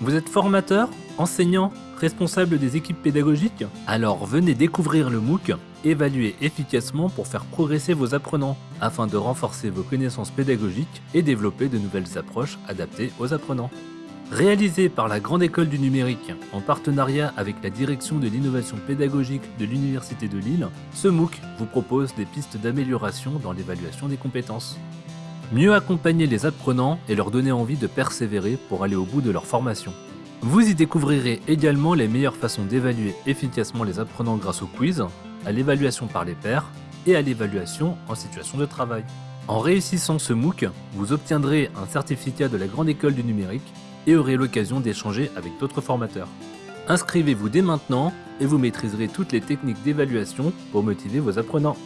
Vous êtes formateur, enseignant, responsable des équipes pédagogiques Alors venez découvrir le MOOC Évaluer efficacement pour faire progresser vos apprenants, afin de renforcer vos connaissances pédagogiques et développer de nouvelles approches adaptées aux apprenants. Réalisé par la Grande École du Numérique en partenariat avec la Direction de l'innovation pédagogique de l'Université de Lille, ce MOOC vous propose des pistes d'amélioration dans l'évaluation des compétences. Mieux accompagner les apprenants et leur donner envie de persévérer pour aller au bout de leur formation. Vous y découvrirez également les meilleures façons d'évaluer efficacement les apprenants grâce au quiz, à l'évaluation par les pairs et à l'évaluation en situation de travail. En réussissant ce MOOC, vous obtiendrez un certificat de la Grande École du Numérique et aurez l'occasion d'échanger avec d'autres formateurs. Inscrivez-vous dès maintenant et vous maîtriserez toutes les techniques d'évaluation pour motiver vos apprenants.